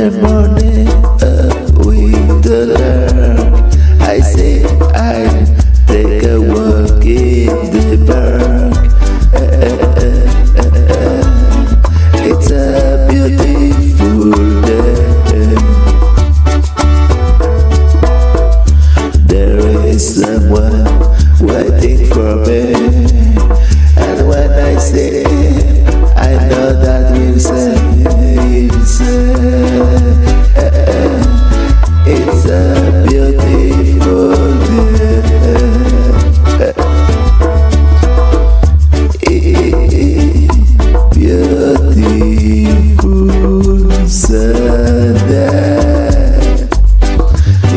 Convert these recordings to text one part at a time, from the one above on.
never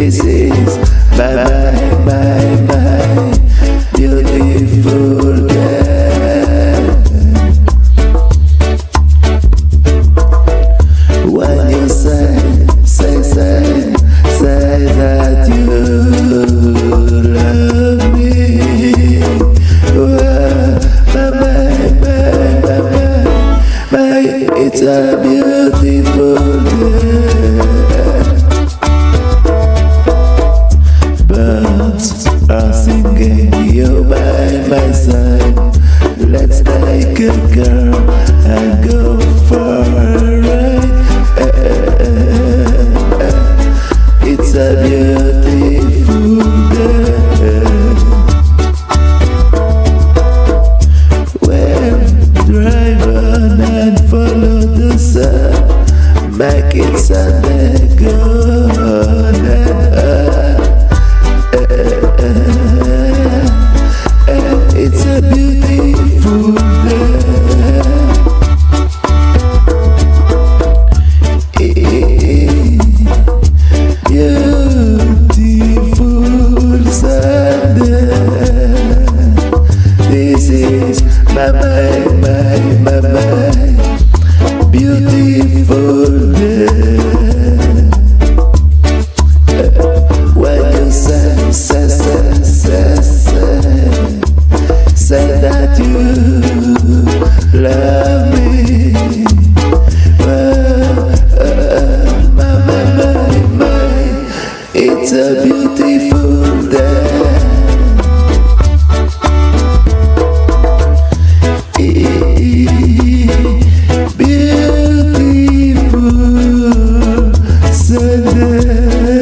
this is. Bye bye bye bye. if I say, let's take a girl and go for a ride. It's a beautiful day. Well, drive on and follow the sun, make it Sunday, go on. It's a beautiful day. Beautiful Sunday